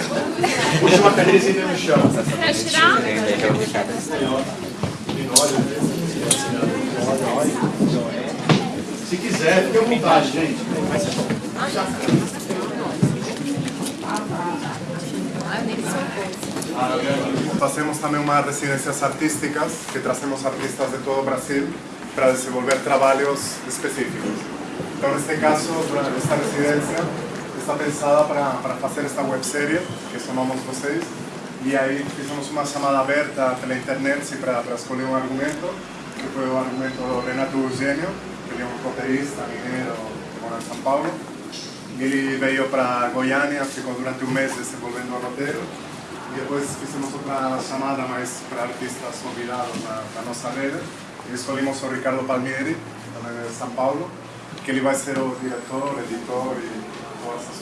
Puxa uma cadeirinha no chão. Se quiser, fique à vontade, gente. Fazemos também umas residências artísticas, que trazemos artistas de todo Brasil para desenvolver trabalhos específicos. Então, neste caso, esta residência está pensada para, fazer esta websérie, que chamamos vocês, e aí fizemos uma chamada aberta pela internet para, escolher um argumento, que foi o argumento do Renato Eugênio, que é um roteirista mineiro que mora em São Paulo. E ele veio para Goiânia, ficou durante um mês desenvolvendo o roteiro, e depois fizemos outra chamada mais para artistas convidados na, na nossa rede, e escolhemos o Ricardo Palmieri, também de São Paulo, que ele vai ser o diretor, editor e todas essas.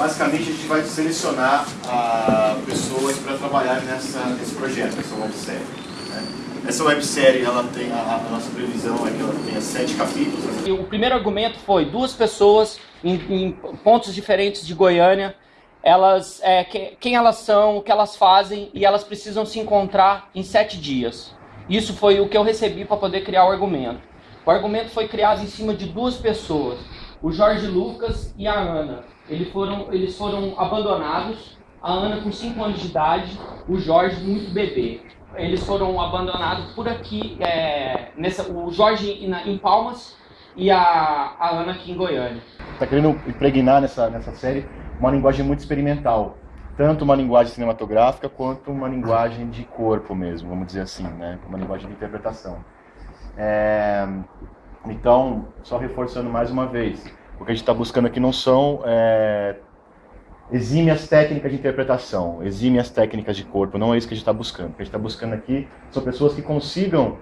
Basicamente, a gente vai selecionar ah, pessoas para trabalhar nessa, nesse projeto, essa websérie. Né? Essa websérie, ela tem, a, a, nossa previsão é que ela tenha sete capítulos. E o primeiro argumento foi duas pessoas em, em pontos diferentes de Goiânia, elas, é, que, quem elas são, o que elas fazem, e elas precisam se encontrar em sete dias. Isso foi o que eu recebi para poder criar o argumento. O argumento foi criado em cima de duas pessoas, o Jorge Lucas e a Ana. Eles foram, eles foram abandonados, a Ana com 5 anos de idade, o Jorge muito bebê. Eles foram abandonados por aqui, é, nessa, o Jorge em Palmas e a, a Ana aqui em Goiânia. Está querendo impregnar nessa, nessa série uma linguagem muito experimental. Tanto uma linguagem cinematográfica quanto uma linguagem de corpo mesmo, vamos dizer assim, né? uma linguagem de interpretação. É... Então, só reforçando mais uma vez, o que a gente está buscando aqui não são é, exímias técnicas de interpretação, exímias técnicas de corpo, não é isso que a gente está buscando. O que a gente está buscando aqui são pessoas que consigam,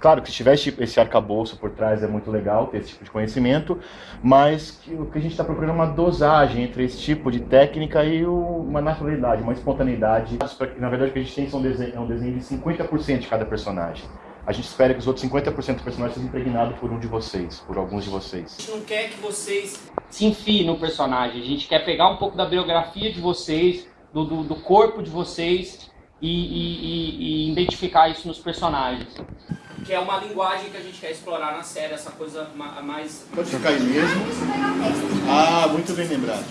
claro que se tiver esse, arcabouço por trás é muito legal ter esse tipo de conhecimento, mas que, o que a gente está procurando é uma dosagem entre esse tipo de técnica e o, uma naturalidade, uma espontaneidade. Na verdade, o que a gente tem são desenho, é um desenho de 50% de cada personagem a gente espera que os outros 50% dos personagens sejam impregnados por um de vocês, por alguns de vocês. A gente não quer que vocês se enfiem no personagem, a gente quer pegar um pouco da biografia de vocês, do, do, do corpo de vocês e, e, e, e, identificar isso nos personagens. Que é uma linguagem que a gente quer explorar na série, essa coisa mais... Pode ficar aí mesmo. Ah, muito bem lembrado.